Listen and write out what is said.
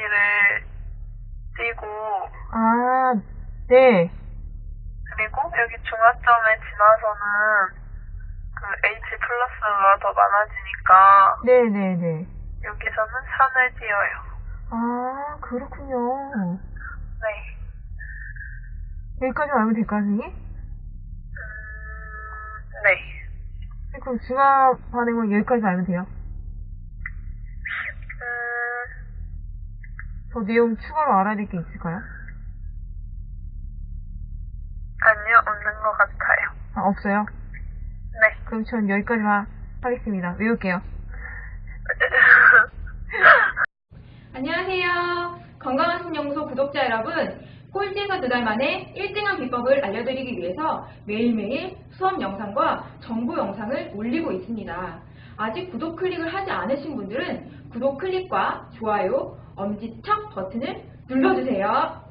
사진을 띄고 아, 네. 그리고 여기 중화점에 지나서는 그 H 플러스가 더 많아지니까 네네네. 여기서는 산을 띄어요. 아, 그렇군요. 네. 여기까지 알면 될까요, 선생님? 네. 그럼 중화 반응은 뭐 여기까지 알면 돼요? 음, 더 내용 추가로 알아야 될 게 있을까요? 아니요, 없는 것 같아요. 아, 없어요? 네. 그럼 전 여기까지만 하겠습니다. 외울게요. 안녕하세요. 건강한 신영소 구독자 여러분. 꼴찌에서 두 달 만에 1등한 비법을 알려드리기 위해서 매일매일 수업 영상과 정보 영상을 올리고 있습니다. 아직 구독 클릭을 하지 않으신 분들은 구독 클릭과 좋아요, 엄지척 버튼을 눌러주세요.